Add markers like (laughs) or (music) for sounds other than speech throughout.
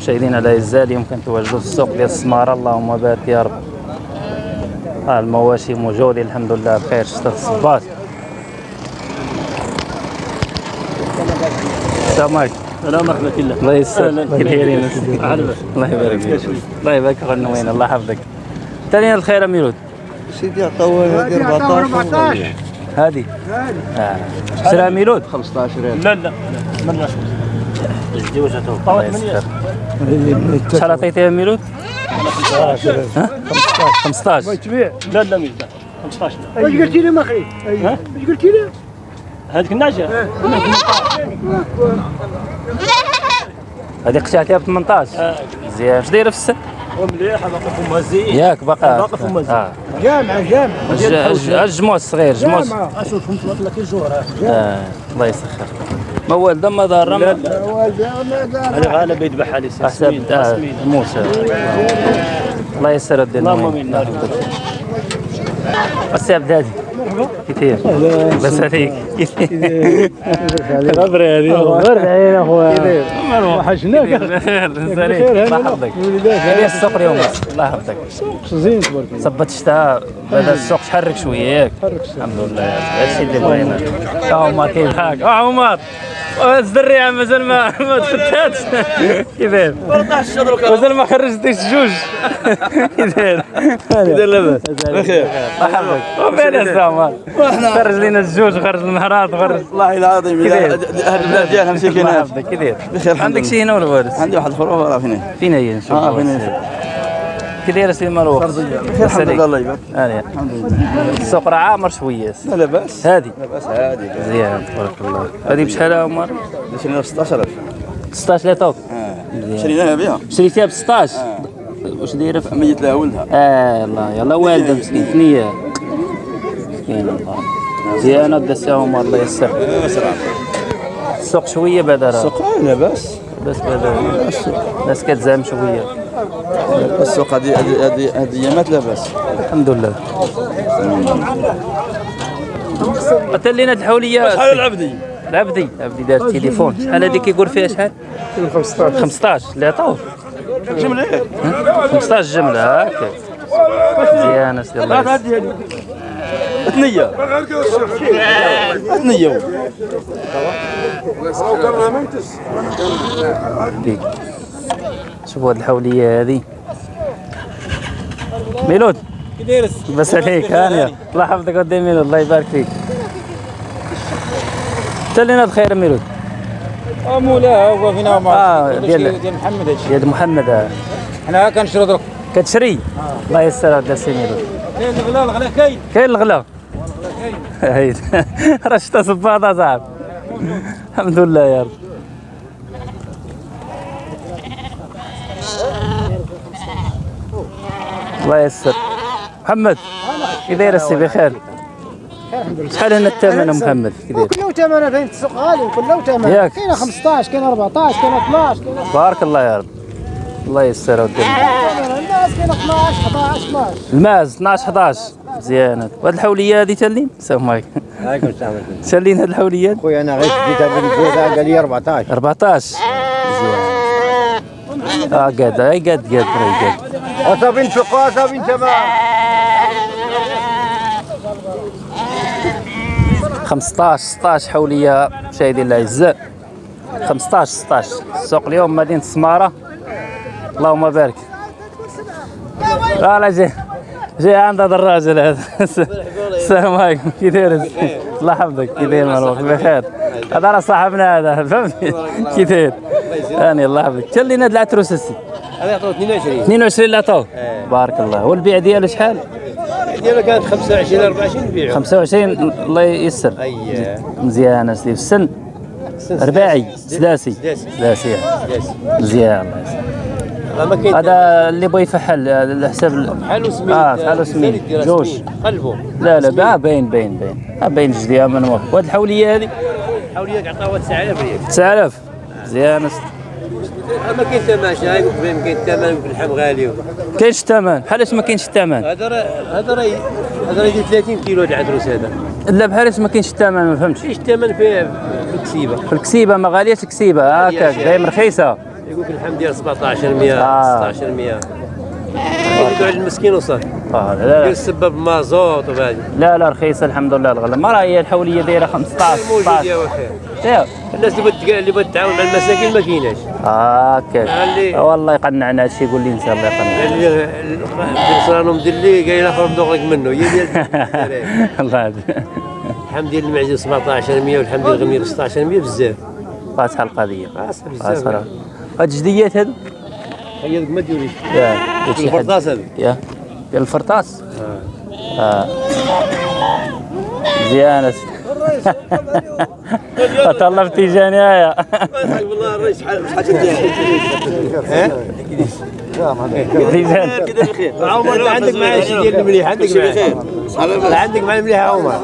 مشاهدينا الاعزاء اليوم كنتواجدوا في السوق ديال السمارة. اللهم بارك يا رب. ها المواشي موجودين الحمد لله بخير. شتا الصباط السلام عليكم. لا مرحبا كله الله يسر كي دايرين عربة. الله يبارك فيك. الله يبارك فيك خونا وين الله يحفظك. ثاني الخير ميلود سيدي عطاو هذه 14 هذه؟ آه. شرا ميلود 15 لا لا. ما لناش الجوز تو الله شحال عطيتيها ميلود؟ ها 15 تبيع لا لا ميزان 15 إيش قلتي لي ما خير ها؟ إيش قلتي لي؟ هذيك النعجة هذه قشعتيها ب 18 مزيان اش دايرة في السن؟ ومليحة باقي فمها زين ياك باقا باقي فما زين. جامعة جامعة الج- الج- الجموع الصغير. جامعة أشوف فهمت لك لك الجور آه. الله يسخر. لا ما لا والدي ما هذا غالب يذبح عليه حسب سمين آه، موسى. الله يسر الدين اللهم. آمين. الله يحفظك. السي عبد كثير بس عليك غبري هذه. ورد علينا (laughs) أخويا. وحشناك. بخير الله يحفظك. هذه السوق اليوم. الله يحفظك. زين تبارك الله. صبت الشتاء بدا السوق تحرك شوية. ياك الحمد لله. هادشي اللي بغينا. يا عمر كيف؟ حالك آه عمر. الزريعه مازال ما ما تفتاتش كيفاش مازال ما خرجتيش جوج. كيفاش كيدير لاباس بخير. الله يحفظك. عمر خرج لنا الجوج خرج المهرات خرج والله العظيم كيداير؟ البلاد الله عندك. شي هنا ولا وارد عندي واحد الفروه راه فين فين هي نشوف. آه فين كي داير سي بخير الحمد لله الله يبارك. هاني الحمد لله. السوق راه عامر شوية. لا لا بأس. هادي. لا بأس عادي مزيان تبارك الله. هذه بشحال عمر شرينا ب 16000 16 لا توك شريناها بها شريتيها ب 16 واش دايرة؟ ميت لها ولدها. آه الله يلا والده مسكين ثنيه الله مزيانه السي عمر الله يسر السوق شوية بعدا راه السوق لا باس بس بعدا الناس كتزام شوية. السوق هذه هذه هذه هذه ايامات لا باس الحمد لله. قتل لنا الحوليه شحال العبدي؟ العبدي. العبدي دار التليفون شحال هذيك يقول فيها شحال؟ 15 15 اللي عطاوه جملة. 15 جمله هكا مزيان سيدي الله. ثنيه ثنيه فيك شوفوا هاد الحولية هذه ميلود. بس عليك. هانيه الله يحفظك ودي ميلود. الله يبارك فيك. تلينا بخير ميلود. مولا هو فينا مع آه ديال ديال محمد هادشي ديال محمد آه. حنا كنشرو درك كتشري. الله يسر هذا السي ميلود. كاين الغلا الغلا كاين. كاين الغلا. (laughs) راه شتا صباطه صاحب الحمد لله يا رب. الله يسر محمد كي داير السي بخير شحال هنا الثمن يا محمد؟ كي داير؟ كله ثمنه فين السوق غالي كله ثمنه ياك. كاين 15 كاين 14 كاين 12 كاين بارك الله يا رب. الله يسر ودي. ثمنه الناس كاين 12 11 12 الماز 12 11 مزيانة. وهاد الحولية هذه تالين؟ السلام عليكم تالين هاد الحوليات؟ خويا أنا غير شديتها بالجوزه قال لي 14 14 مزيان آه قاد اي قاد قاد راهي قاد. وصافي نفقوا صافي تمام. 15 16 حولية مشاهدينا الاعزاء 15 16 السوق اليوم مدينة السماره اللهم بارك. لا لا جاي جاي عند هذا الراجل هذا (laughs) السلام عليكم. كي داير الله يحفظك. كي داير مروك بخير. هذا راه صاحبنا هذا. فهمتي كي داير هاني الله يحفظك. تلينا هاد العتروس السي. هذا يعطوه 22 22 لا طو بارك الله. والبيع ديالو شحال؟ ديالها كانت 25 24 نبيعها 25 الله ييسر. مزيان اسيدي في السن رباعي. سداسي. سداسي. سداسي. مزيان الله يسلمك. ما كاين هذا اللي بغى يفحل على حساب ال- بحالو سمين آه بحالو سمين جوج. قلبوا لا لا آه باين باين باين آه باين جدي من موافق وهاد الحولية هذه حاوليك عطاوها 9000 ريال 9000 مزيان. ما كاين ثمن شاي ما كاين ثمن باللحم غالي. كاينش الثمن بحالاش ما كاينش الثمن هذا راه هذا راه هذا راه يدير 30 كيلو هذا العدروس هذا. لا بحالاش ما كاينش الثمن ما فهمتش. فيش الثمن في في الكسيبة. في الكسيبة ما غالياش الكسيبة. هكاك دايما رخيصة. يقول لك الحمد لله 17 100 آه. 16 100 يقول على المسكين وصل. آه لا لا, السبب مازوت وبعد. لا لا رخيصه الحمد لله الغلا. ما راه هي الحولية دايرة 15 موجود 16 يا وخير الناس اللي اللي بتعاون مع المساكين ما كايناش هكا اللي- والله يقنعنا هادشي يقول لي انسى الله يقنع اللي اللي صرانو مدلي قايل اخر مدوغلك منه. هي ديال. (laughs) الله يهديك. الحمد لله المعزة 17 100 والحمد لله الغمير 16 100 بزاف. فاتحة القضية. آه، صراحة. هاد الجديات هادو هي ذوك ما يا حد. الفرطاس هذا يا ديال الفرطاس آه مزيانة طلبتي جنايا والله الرئيس شحال شحال تيجان عمر لا عندك معاه شي ديال المليح عندك معاه عندك معاه المليح عمر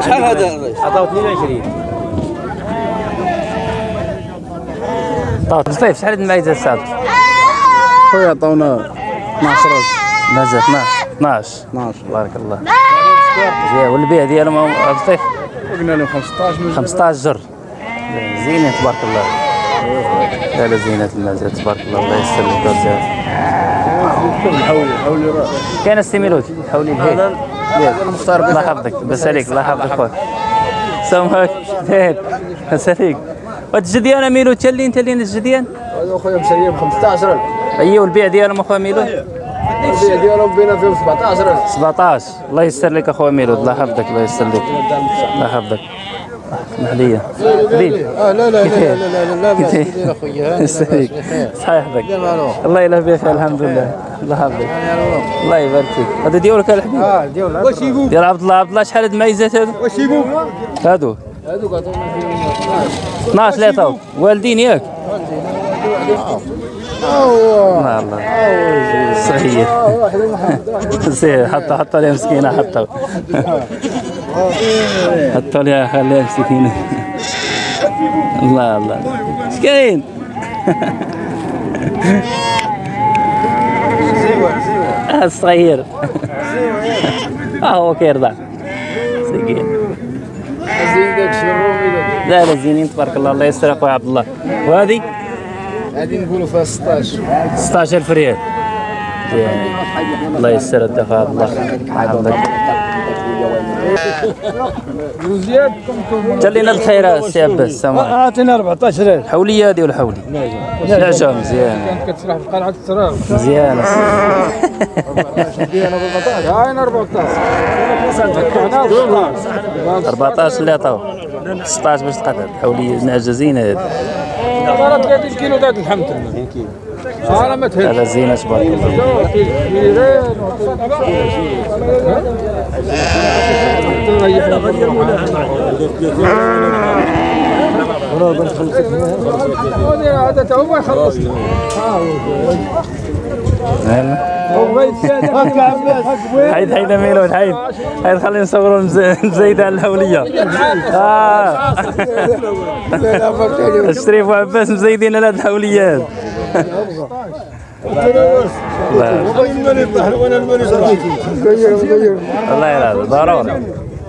شحال هذا؟ عطاو 22 طيب طيب شحال المعيزة السابق؟ خويا عطاونا 12 مازال 12 12 12 بارك الله. زين والبيع ديالهم أبو طيف قلنا لهم 15 من 15 جر. زينين تبارك الله. لا لا زينة المازال تبارك الله. الله يسر لك وزاد حولي حولي راه كاين السيميلوت حولي الهيل المختار الله يحفظك. بس عليك الله يحفظك خويا. سامحك زين بس عليك. وهاد الجديان ميلو تالين تالين الجديان هذا خويا مسيب 15000 ايوا البيع ديالهم اخويا ميلو البيع ديالهم بينا فيهم 17000 17 الله يسر لك اخويا ميلود الله يحفظك الله يسر لك الله يحفظك اسمح لي حبيبي آه لا لا لا لا لا لا لا؟ اخويا صحيح يحفظك الله يلا بخير الحمد لله الله يحفظك الله يبارك فيك هذا ديالك الحبيب آه ديال واش يبو ديال عبد الله عبد الله شحال هاد الميزات هادو واش يبو هادو هذوك عطونا فيهم 12 لا تو والدين ياك. الله الله صحيح زين حطوا حطوا لها مسكينة حطوا حطوا لها خليها مسكينة. الله الله. كاين آه، (laughs) الصغير. (laughs) آه هو كيرضع مسكين زين داك الشيء الرومي لا لا زينين تبارك الله. الله يستر اخويا عبد الله. وهذه؟ غادي نقولوا فيها 16 16000 ريال. الله يسر الدفع عبد الله. يحفظك وزياد جلينا الخير سي عباس سامع اعطينا 14000 حوليه هذه ولا حولي؟ نعجة مزيان. كانت كتسرح في قلعة التراب. بالبطاطا هاين 14 14 اللي عطاو 16 باش تقدر. حوليه نعجة زينة هذه راه 30 كيلو داك الحمد لله. أنا ما هذا زينة تبارك الله. حيد حيد ميلود حيد. حيد خلينا نصوروا المزايدة على الحولية آه. الشريف وعباس مزايدين على الحوليات الله يرضى ضروري.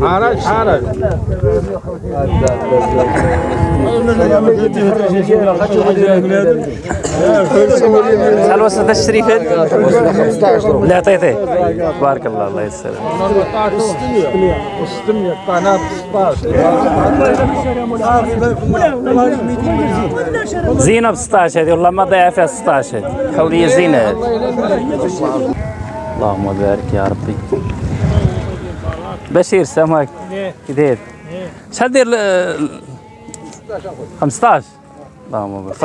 حرج حرج شحال وصل هذا عطيتيه بارك الله الله يسر 14 600 600 قناه 16 زينة ب 16 هذه والله ما ضيع فيها 16 هذه. حولية هذه اللهم بارك يا ربي. بشير كي داير شحال داير ال- 15 اللهم بارك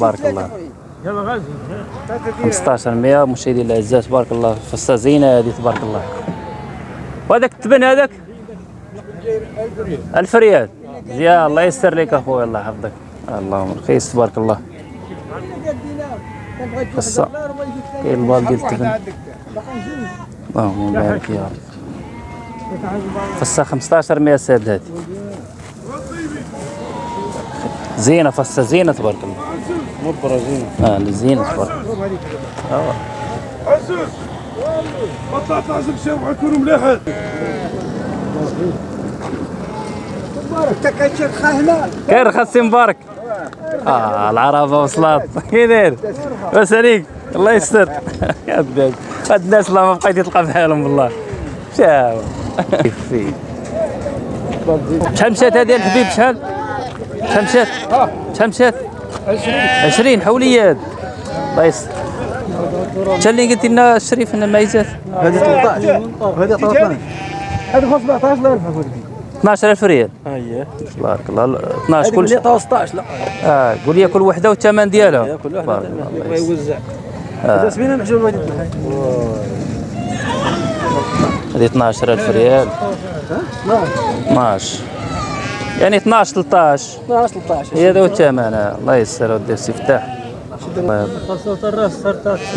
بارك الله. 15 100 مشاهدي الأعزاء تبارك الله. فصة زينة هذه تبارك الله. وهذاك التبن هذاك؟ 1000 ريال. يا الله يستر لك أخويا الله يحفظك. اللهم رخيص تبارك الله. فصة كاين البال ديال التبن اللهم بارك يا رب. فصة 15 100 ساد هذه زينة فصة زينة تبارك الله. مبرة زين آه زين تبارك عزوز ما طلعت لازم شرب يكونوا مليحين كاين خاصي مبارك. آه العربة وصلت كي داير؟ لاباس عليك. الله يستر. (laughs) يا الناس الله ما بقيت تلقى بحالهم والله شاو. شحال مشات هذه الحبيب شحال شحال مشات شحال مشات 20 20 حولي هاد الله يستر شحال اللي قلتي لنا الشريف ان ميزات هذه 13 وهذه 13 هذه 17000 اخويا 12000 ريال. اييه تبارك الله. 12 كل شيء. 16 لا. آه قول لي كل وحدة والثمن ديالها. كل تبارك الله. يوزع. هذا سبينا نحجب هذه هذه 12000 ريال. 12 يعني 12 13 12 13 هي هذا هو الثمن. الله يسر ودي السي فتاح.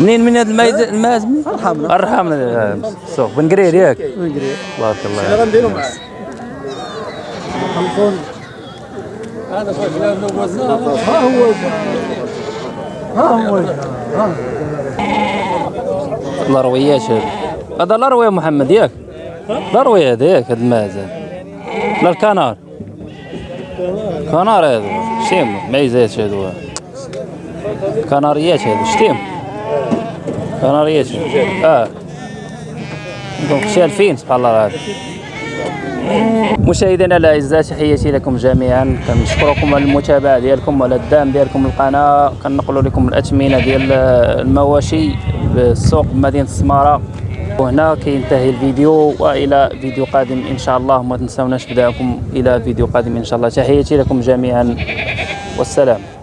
منين من هذا الماز الماز أرحمنا. أرحمنا. السوق بن قرير ياك. بن قرير تبارك الله غنديروا معاه الأرويات هذا هذا الأروية محمد ياك؟ الأروية هذا ياك هذا الماز. هذا. لا الكنار. كنار هذا شتيم. ميزات هذو كناريات هذو شتيم. كناريات. آه. عندكم شالفين سبحان الله هذا مشاهدينا الاعزاء تحياتي لكم جميعا. كنشكركم على المتابعة ديالكم وعلى الدعم ديالكم للقناة. كنقلوا لكم الاثمنه ديال المواشي بالسوق بمدينه السمارة. وهنا كينتهي الفيديو وإلى فيديو قادم إن شاء الله. ما تنساوناش بدعمكم إلى فيديو قادم إن شاء الله. تحياتي لكم جميعا. والسلام.